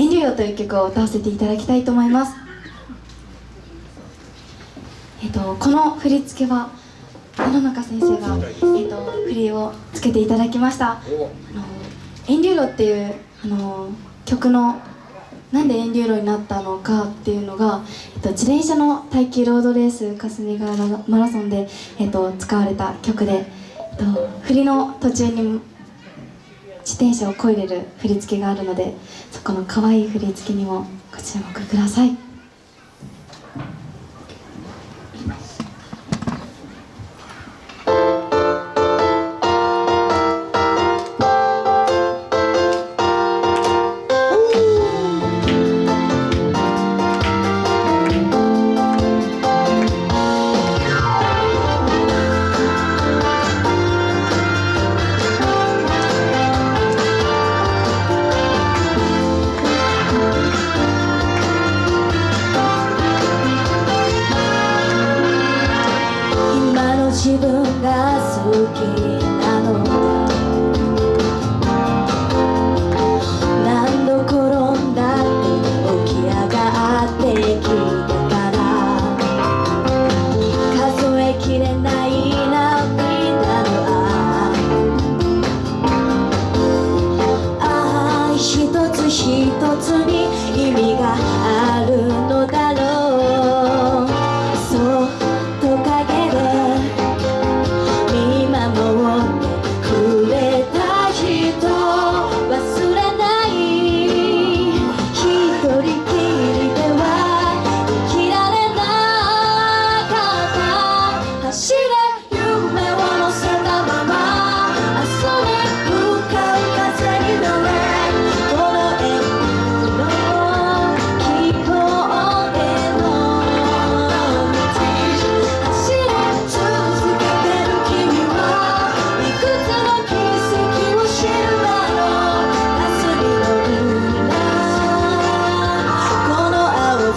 遠慮よ」という曲を歌わせていただきたいと思います。えっとこの振り付けは野中先生が、えっと、振りをつけていただきました「あの遠慮路」っていうあの曲のなんで遠慮路になったのかっていうのが、えっと、自転車の耐久ロードレース霞ヶ浦マラソンで、えっと、使われた曲で、えっと、振りの途中に自転車をこいでる振り付けがあるのでそこの可愛い振り付けにもご注目ください。つに意味がある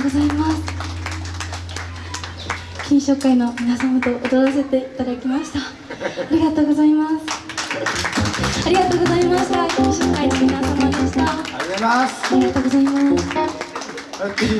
ます。金賞会の皆様と踊らせていただきました。ありがとうございます。ありがとうございました。金賞会の皆様でした。ありがとうございます。ありがとうございます